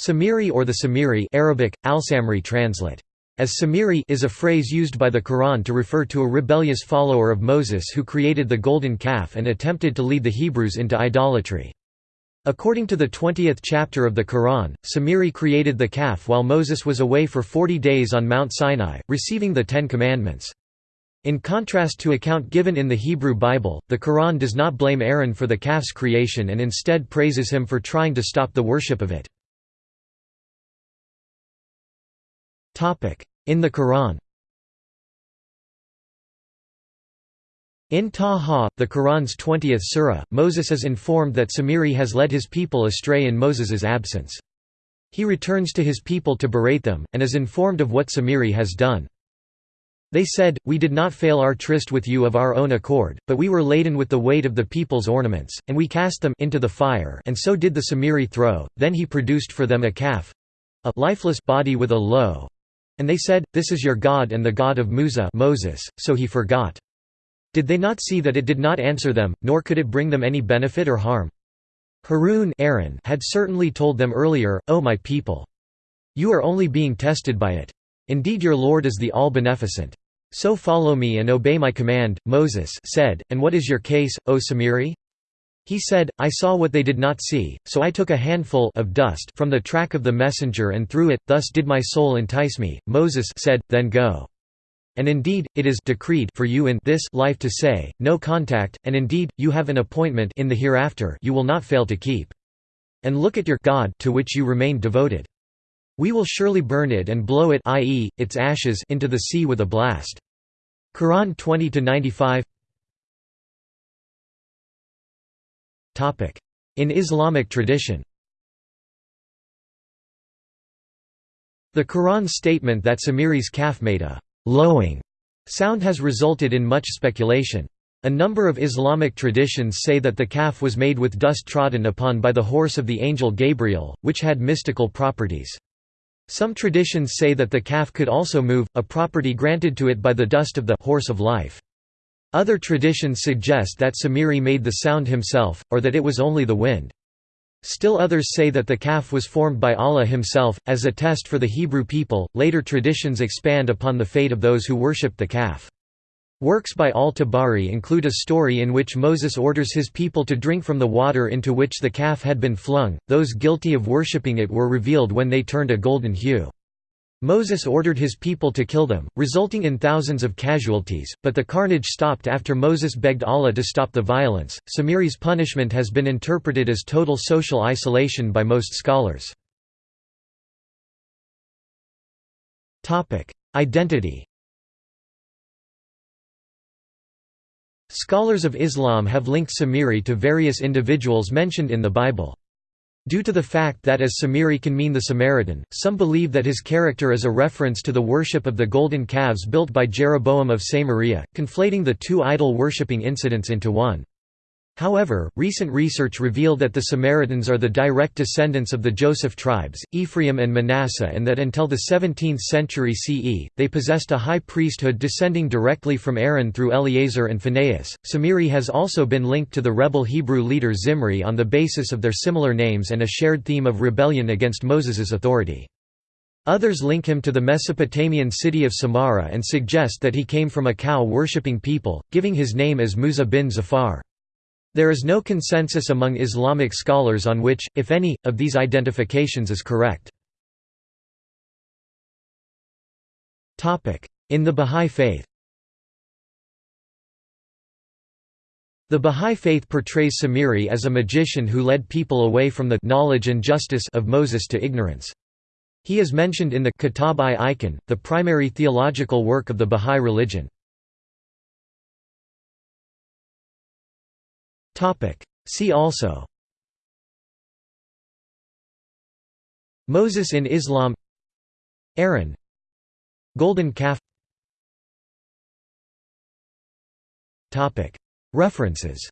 Samiri or the Samiri Arabic, Al-Samri translate. As Samiri is a phrase used by the Quran to refer to a rebellious follower of Moses who created the golden calf and attempted to lead the Hebrews into idolatry. According to the 20th chapter of the Quran, Samiri created the calf while Moses was away for 40 days on Mount Sinai, receiving the Ten Commandments. In contrast to account given in the Hebrew Bible, the Quran does not blame Aaron for the calf's creation and instead praises him for trying to stop the worship of it. In the Quran In Taha, the Quran's 20th surah, Moses is informed that Samiri has led his people astray in Moses's absence. He returns to his people to berate them, and is informed of what Samiri has done. They said, We did not fail our tryst with you of our own accord, but we were laden with the weight of the people's ornaments, and we cast them into the fire and so did the Samiri throw, then he produced for them a calf—a lifeless body with a low. And they said, This is your God and the God of Musa Moses, so he forgot. Did they not see that it did not answer them, nor could it bring them any benefit or harm? Harun Aaron had certainly told them earlier, O my people! You are only being tested by it. Indeed your Lord is the All-Beneficent. So follow me and obey my command, Moses said, and what is your case, O Samiri? He said, I saw what they did not see, so I took a handful of dust from the track of the messenger and threw it, thus did my soul entice me. Moses said, then go. And indeed, it is decreed for you in this life to say, no contact, and indeed, you have an appointment in the hereafter you will not fail to keep. And look at your God to which you remain devoted. We will surely burn it and blow it i.e., its ashes into the sea with a blast. Quran 20-95 In Islamic tradition The Quran's statement that Samiri's calf made a lowing sound has resulted in much speculation. A number of Islamic traditions say that the calf was made with dust trodden upon by the horse of the angel Gabriel, which had mystical properties. Some traditions say that the calf could also move, a property granted to it by the dust of the horse of life. Other traditions suggest that Samiri made the sound himself, or that it was only the wind. Still others say that the calf was formed by Allah himself, as a test for the Hebrew people. Later traditions expand upon the fate of those who worshipped the calf. Works by al-Tabari include a story in which Moses orders his people to drink from the water into which the calf had been flung, those guilty of worshipping it were revealed when they turned a golden hue. Moses ordered his people to kill them, resulting in thousands of casualties, but the carnage stopped after Moses begged Allah to stop the violence. Samiri's punishment has been interpreted as total social isolation by most scholars. Topic: Identity. Scholars of Islam have linked Samiri to various individuals mentioned in the Bible. Due to the fact that as Samiri can mean the Samaritan, some believe that his character is a reference to the worship of the golden calves built by Jeroboam of Samaria, conflating the two idol worshipping incidents into one. However, recent research revealed that the Samaritans are the direct descendants of the Joseph tribes, Ephraim and Manasseh and that until the 17th century CE, they possessed a high priesthood descending directly from Aaron through Eleazar and Phinehas. Samiri has also been linked to the rebel Hebrew leader Zimri on the basis of their similar names and a shared theme of rebellion against Moses's authority. Others link him to the Mesopotamian city of Samarra and suggest that he came from a cow-worshipping people, giving his name as Musa bin Zafar. There is no consensus among Islamic scholars on which, if any, of these identifications is correct. In the Bahá'í Faith The Bahá'í Faith portrays Samiri as a magician who led people away from the knowledge and justice of Moses to ignorance. He is mentioned in the Kitab-i-Iqan, the primary theological work of the Bahá'í religion. See also. Moses in Islam. Aaron. Golden calf. References